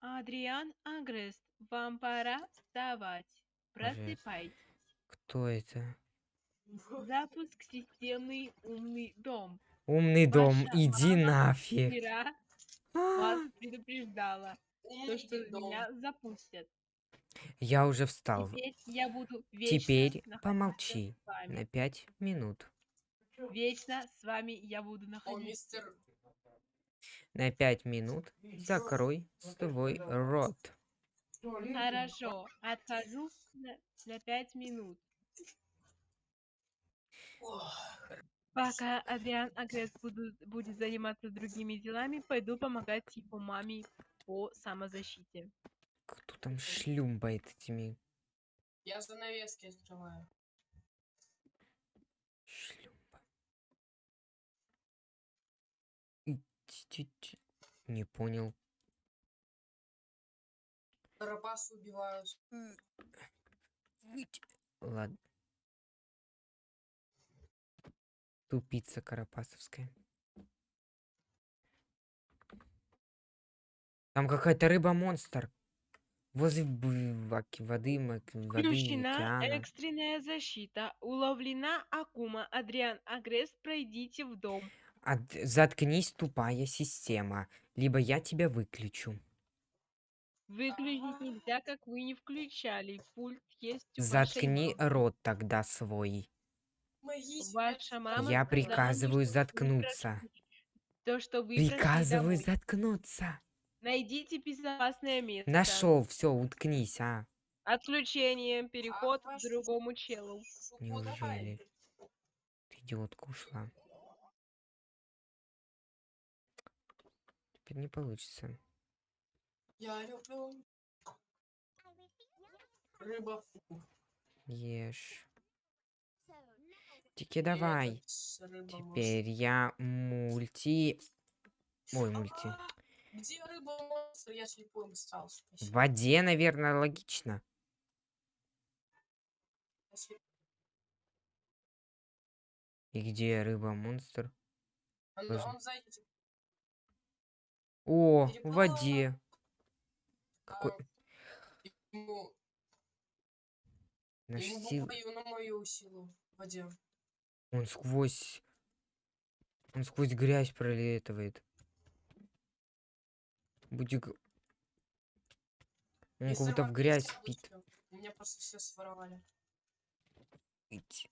Адриан Агрест, вам пора вставать. Просыпайтесь. Кто это? Запуск системы «Умный дом». Умный дом, Ваша иди мама нафиг. Вчера А, вас предупреждала, то, что дом. меня запустят. Я уже встал. Теперь я буду вечно Теперь помолчи на пять минут. Вечно с вами я буду О, находиться. мистер... На пять минут закрой свой рот. Хорошо, отхожу на, на пять минут. Пока Адриан Агрест буду- будет заниматься другими делами, пойду помогать его маме по самозащите. Кто там шлюмбает этими Я занавески открываю. Ить-ить-ить. Не понял. Карапасы убивают. Ладно. Тупица карапасовская. Там какая-то рыба-монстр. Возле воды, воды Включена океана. экстренная защита. Уловлена Акума. Адриан Агрест, пройдите в дом. От- Заткнись, тупая система. Либо я тебя выключу. Выключить нельзя, как вы не включали. Пульт есть у вашей Заткни мамы. рот тогда свой. Ваша мама Я сказала, приказываю что вы заткнуться. То, что вы Приказываю домой. заткнуться. Найдите безопасное место. Нашел, все, уткнись, а. Отключение. Переход к вашу другому челу. Неужели? Ты идиотка ушла. Теперь не получится. Я люблю... Рыба. Ешь. Тики давай. Рыба Теперь я мульти... Ой, мульти. А, Где рыба монстр? Я слепым стал. В воде, наверное, логично. И где рыба-монстр? Он, Тоже. он сзади тебя. О, в воде. А, Какой... Ему, Наш ему сил... на мою силу в воде. Он сквозь... Он сквозь грязь пролетывает. Будик... Он как будто в грязь спит. У меня просто все своровали. Ить.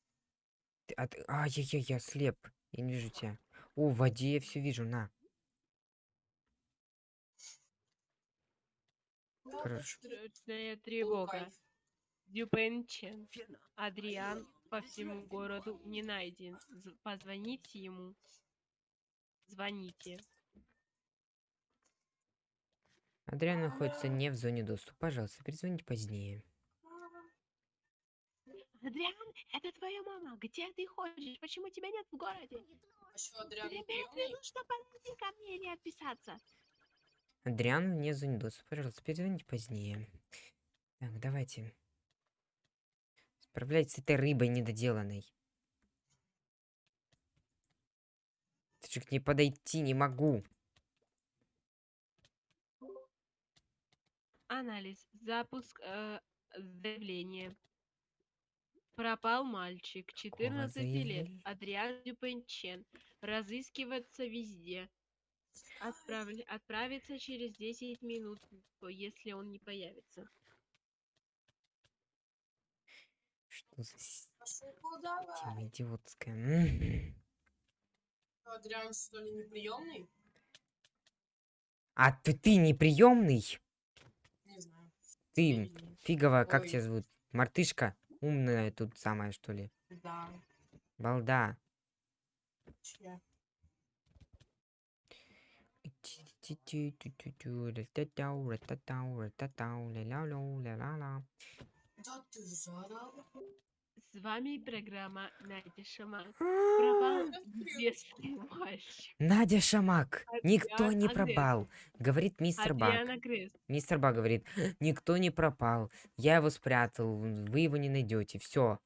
Ты- а, я, я, я слеп. Я не вижу тебя. О, в воде я все вижу, на. О, тревога. Дюпенчен. Адриан по всему городу не найден. З- Позвоните ему. Звоните. Адриан находится не в зоне доступа. Пожалуйста, перезвоните позднее. Адриан, это твоя мама. Где ты ходишь? Почему тебя нет в городе? А что, Адриан не Тебе нужно подойти ко мне или отписаться. Адриан вне зоны доступа. Пожалуйста, перезвоните позднее. Так, давайте. Справляйтесь с этой рыбой недоделанной. Ты же к ней подойти не могу. Анализ. Запуск э, заявления. Пропал мальчик, 14 лет? Адриан Дюпенчен. Разыскиваться везде. Отправля- Отправиться через 10 минут, если он не появится. Что за давай. идиотская? Адриан, что ли, неприемный? А ты, ты неприемный? Не знаю. Ты фиговая, как Ой. тебя зовут? Мартышка? Умная тут самая, что ли? Да. Балда. чья? Да ты заорал. С вами программа Надя Шамак. Пропал. Надя Шамак. Никто не пропал. Говорит мистер Грест. Мистер Бак говорит, никто не пропал. Я его спрятал. Вы его не найдете. Все.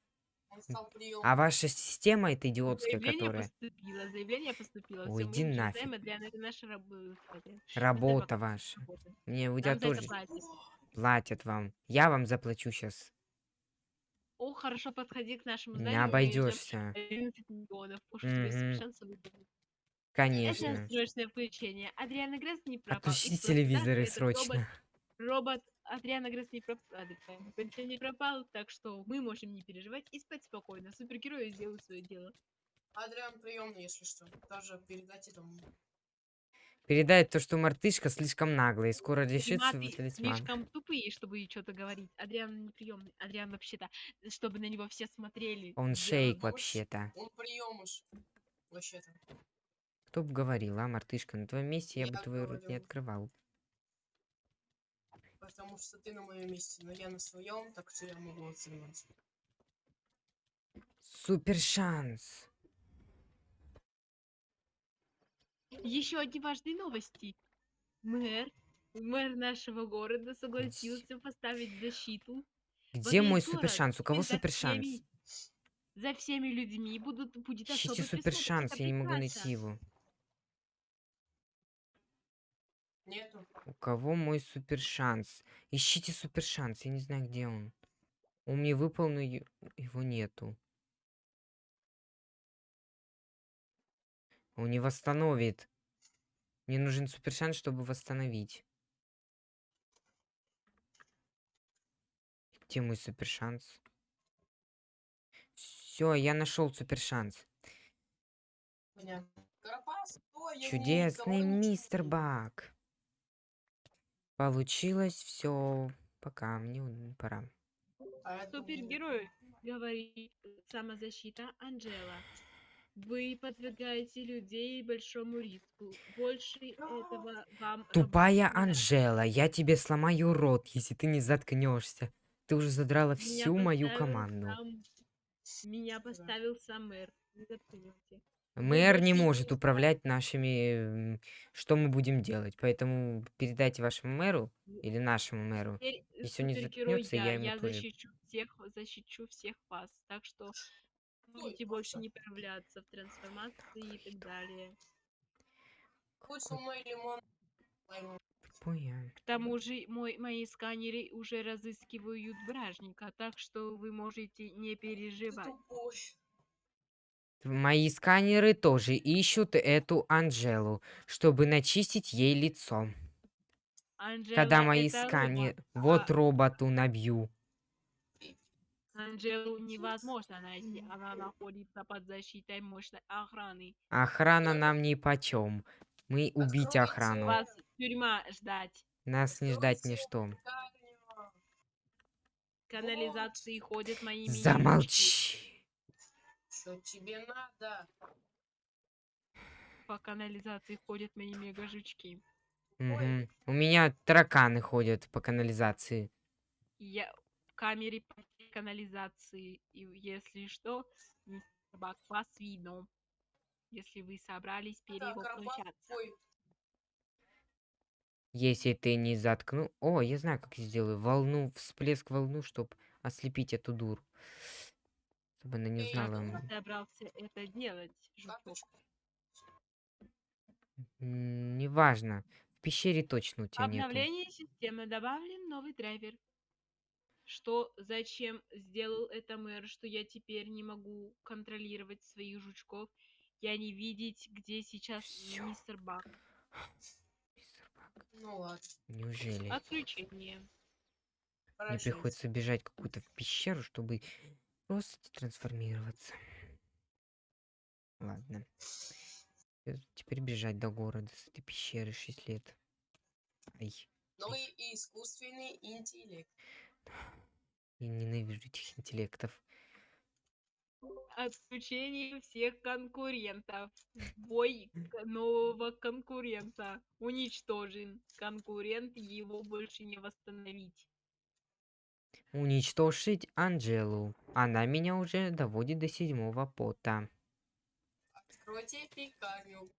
А ваша система это идиотская, Заявление которая... поступило, заявление поступило. Ой, иди нафиг. Это наша раб- это, Работа ваша. работа. Мне у тебя тоже платят. платят вам. Я вам заплачу сейчас. О, хорошо, подходи к нашему Не зданию. обойдешься. 11 миллионов. Уж тебе Мгм. совершенство выдадут. Это Конечно. срочное включение. Адриана Гресс не пропал. Отключите телевизоры этот робот- срочно. Робот Адриана Гресс не пропал. не пропал, так что мы можем не переживать и спать спокойно. Супергерои сделают свое дело. Адриан приемный, если что. Тоже передайте там. Передает то, что мартышка слишком наглая и скоро решит свой Приматы талисман. слишком тупые, чтобы что-то говорить. Адриан неприемный. Адриан вообще-то, чтобы на него все смотрели. Он делал шейк вообще-то. Он приемыш. Вообще-то. Кто бы говорил, а, мартышка? На твоем месте я бы Я твой рот не открывал. Потому что ты на моем месте, но я на своем, так что я могу оценивать. Супер шанс. Еще одни важные новости. Мэр, мэр нашего города согласился поставить защиту. Где мой супер шанс? У кого супер шанс? За всеми людьми будут, будет Ищите супер шанс, я не могу найти его. Нету. У кого мой супер шанс? Ищите супер шанс, я не знаю, где он. Он мне выпал, но его нету. Он не восстановит. Мне нужен супер шанс, чтобы восстановить. Где мой супер шанс? Все, я нашел супер шанс. Чудесный мистер. Бак. Получилось все. Пока, мне пора. А Супергерой, говорит самозащита Анжела. Вы подвергаете людей большому риску. Больше этого вам Тупая. Анжела, я тебе сломаю рот, если ты не заткнешься. Ты уже задрала Меня всю мою команду. сам- Меня поставил сам мэр. Не заткнёте. Мэр не может управлять нашими... Что мы будем делать? Поэтому передайте вашему мэру или нашему мэру. Теперь Если он не заткнется, я, я ему я тоже. защищу всех, защищу всех вас. Так что можете больше не появляться в трансформации и так далее. Со мной лимон. К тому же мой, мои сканеры уже разыскивают бражника, так что вы можете не переживать. Мои сканеры тоже ищут эту Анжелу, чтобы начистить ей лицо. Когда Анжела мои это сканеры... Вот а роботу набью. Анжелу невозможно найти, она находится под защитой мощной охраны. Охрана нам ни почем. Мы убить охрану. Вас тюрьма ждать. Нас не ждать ни Откройте что. пекарню. Канализации ходят мои. Замолчи. Что тебе надо? По канализации ходят мои мега-жучки. Мгм. У меня тараканы ходят по канализации. Я в камере по канализации. И если что, мистер Бак, вас видно. Если вы собрались Карапас перевоплощаться. Если ты не заткну... О, я знаю, как я сделаю. Волну, всплеск волну, чтобы ослепить эту дуру. Чтобы она не знала. м, собрался это делать, жучок? Неважно. В пещере точно у тебя нету. Обновление системы добавлен новый драйвер. Что, зачем сделал это мэр, что я теперь не могу контролировать своих жучков? Я не видеть, где сейчас Всё. мистер Бак. Мистер Бак, Ну ладно. Неужели? Отключение. Мне прощайте. приходится бежать какую-то в пещеру, чтобы просто трансформироваться. Ладно. Теперь бежать до города с этой пещеры 6 лет. Ай, Новый и искусственный интеллект. я ненавижу этих интеллектов. Отключение всех конкурентов. Бой нового конкурента. Уничтожен. Конкурент его больше не восстановить. Уничтожить Анжелу. Она меня уже доводит до седьмого пота. Откройте пекарню.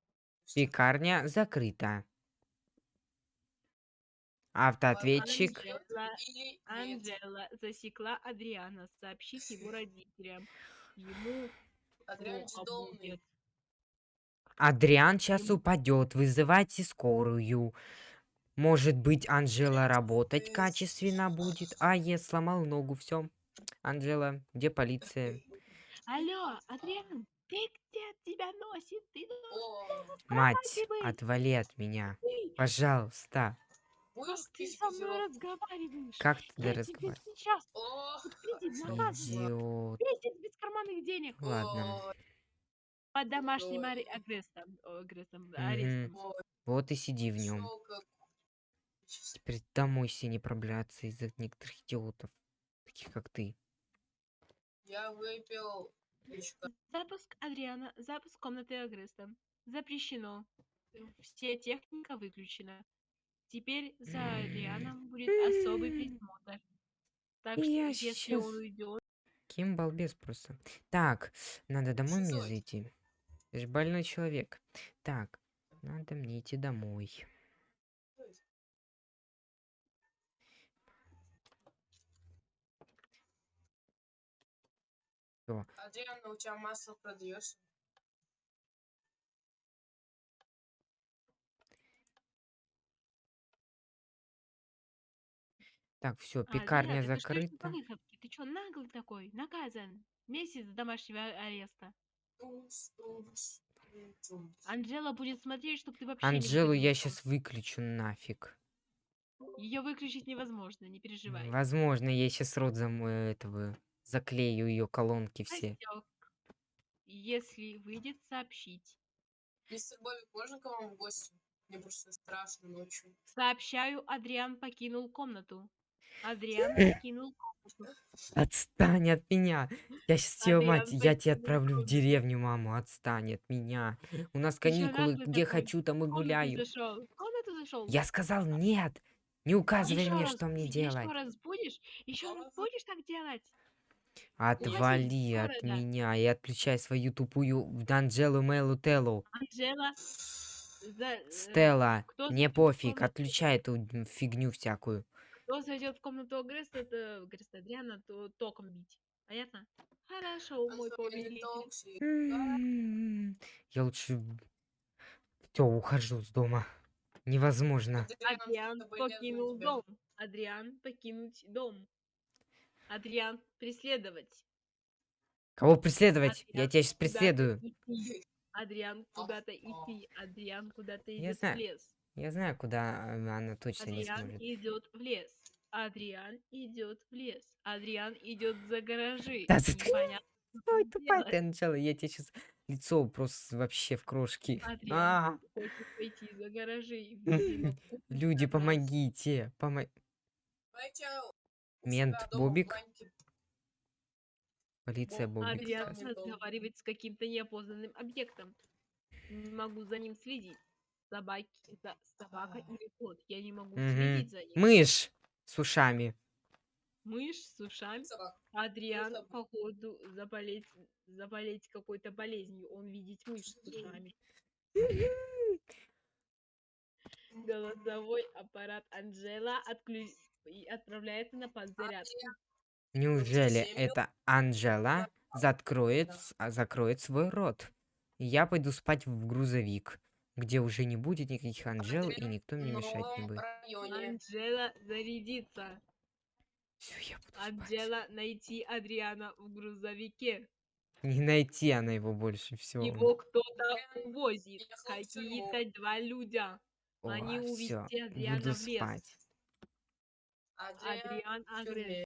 Пекарня закрыта. Автоответчик. Анжела засекла Адриана. Сообщить его родителям. Ему Адриан сейчас упадет. Вызывайте скорую. Может быть, Анжела работать качественно будет. А, я сломал ногу, все. Анжела, где полиция? Алло, Адриан, ты где тебя носит? Ты Мать, отвали от меня. Пожалуйста. ты со мной разговариваешь? Как ты тебе разговариваешь? сейчас наказываю. Идиот. Месяц без карманных денег. Ладно. Под домашним арестом. арестом, Вот и сиди в нем. Теперь домой все не пробляться из-за некоторых идиотов. Таких как ты. Я выпил Запуск Адриана, запуск комнаты Агреста. Запрещено. Все техника выключена. Теперь за Адрианом будет особый присмотр. Так что Я если щас- он уйдет, Кем балбес просто. Так, надо домой мне Шизоид. зайти. Ты же больной человек. Так, надо мне идти домой. Адриан, у тебя масло продается? Так, все, А, пекарня что ж ты закрыта. выходке? Ты чё, наглый такой? Наказан. Месяц домашнего а- ареста. Анжела будет смотреть, чтобы ты вообще не Анжелу я сейчас выключу нафиг. Ее выключить невозможно, не переживай. Возможно, я сейчас рот зам э, этого заклею ее колонки все. Если выйдет, сообщить. Мистер Бобик, можно к вам в гости? Мне просто страшно ночью. Сообщаю, Адриан покинул комнату. Адриан покинул комнату. Отстань от меня. Я сейчас Адриан мать, я тебя отправлю в деревню, маму. Отстань от меня. У нас каникулы, где хочу, там и гуляю. Я сказал нет. Не указывай мне, что мне делать. Еще раз будешь? Еще раз будешь так делать? Отвали от города. меня и отключай свою тупую Анджелу Мелу Телу. Анжела. за- э, Стелла, кто мне пофиг, комнату? отключай эту фигню всякую. Кто зайдет в комнату Агреста, это Агреста Адриана, то током бить. Понятно? Хорошо, мой повелитель. токсик. М, Я лучше... Все, ухожу с дома. Невозможно. Адриан, покинул дом. Адриан покинуть дом. Адриан преследовать. Кого преследовать? Я Адриан тебя сейчас преследую. идти. Адриан куда-то идти. Адриан куда-то Я идет в знаю. лес. Я знаю, куда а, она точно не Адриан сможет. идет в лес. Адриан идет в лес. Адриан идет за гаражи. Да заткни- Ой, тупая ты, Анжела, я тебе сейчас лицо просто вообще в крошки. Адриан А, хочет пойти за гаражи. люди, нас. помогите. Мент в Бобик? Полиция Боб, Бобик. Не разговаривает с каким-то неопознанным объектом. Не могу за ним следить. Собаки, это собака или кот. Я не могу следить за ним. Мышь с ушами. Мышь с ушами. Собак. Адриан, походу, заболеть, заболеть какой-то болезнью. Он видит мышь с ушами. Голосовой аппарат Анжела отклю... и отправляется на подзарядку. Неужели это Анжела закроет, закроет свой рот? И Я пойду спать в грузовик, где уже не будет никаких Анжел, и никто мне мешать не будет. Анжела зарядится. Все, я буду спать. Анжела найти Адриана в грузовике. Не найти она его больше, все. Его кто-то увозит. Какие-то два людя. Они все, увезти Адриана буду в лес. спать. Адриан Адриан в Агрес. тюрьме.